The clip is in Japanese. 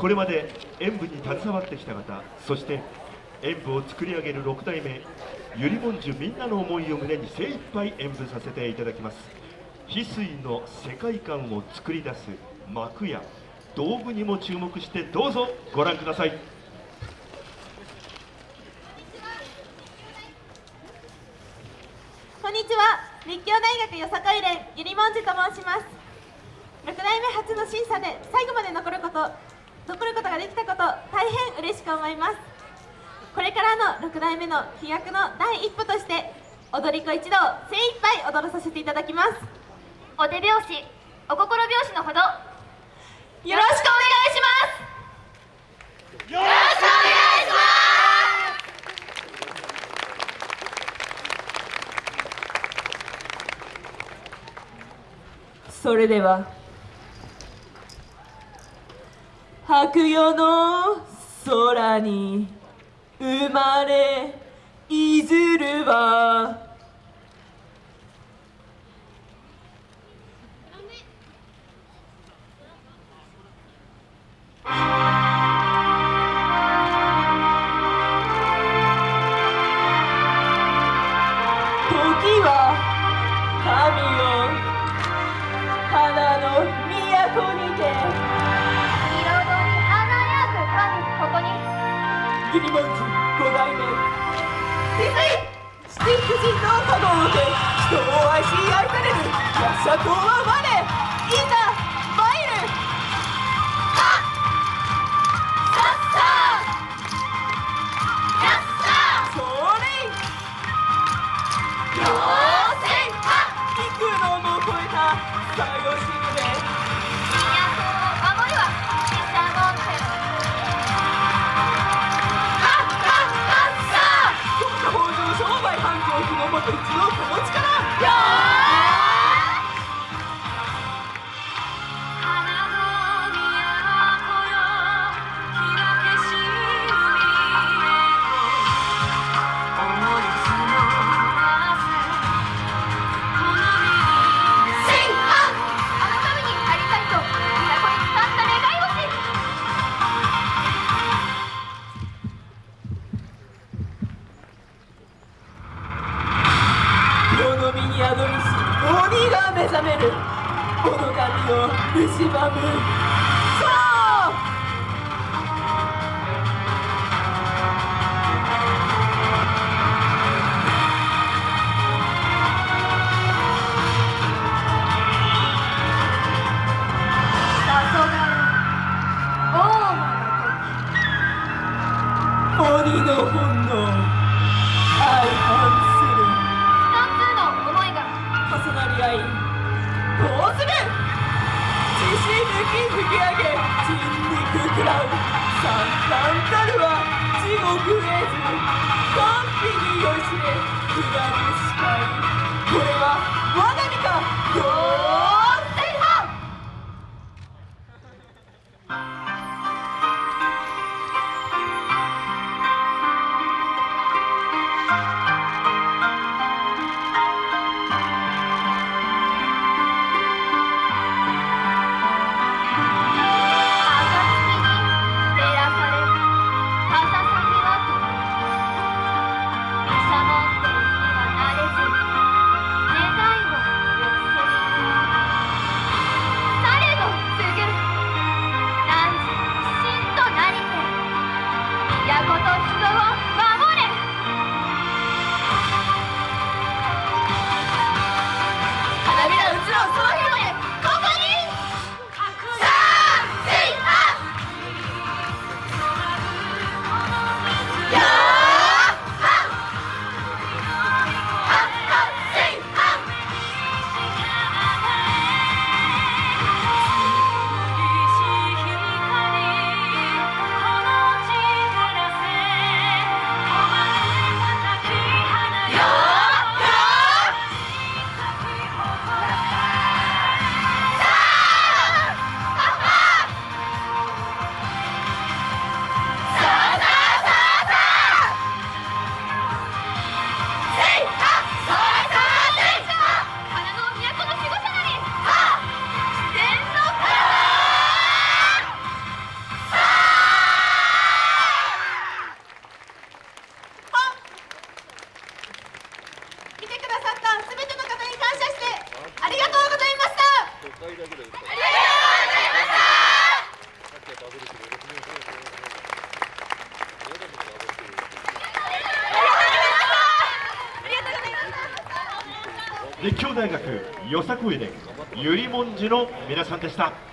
これまで演舞に携わってきた方そして演舞を作り上げる6代目ゆりもんじゅみんなの思いを胸に精一杯演舞させていただきます。翡翠の世界観を作り出す幕や道具にも注目してどうぞご覧ください。こんにちは。立教大学よさこい連ゆりもんじと申します。6代目初の審査で最後まで残ること残ることができたこと大変嬉しく思います。これからの6代目の飛躍の第一歩として踊り子一同精一杯踊らさせていただきます。お手拍子お心拍子のほどよろしくお願いします。よろしくお願いしそれでは白夜の空に生まれいずるは。時は神を花の都にてここに。ギリマンズ五代目。翡翠七福神の加護をて人を愛し愛されるヤシャコは我いざの髪を蝕む肉食らう三々たるは地獄絵図完璧に酔いしれ下る視界こ立教大学よさこいでゆりもんじの皆さんでした。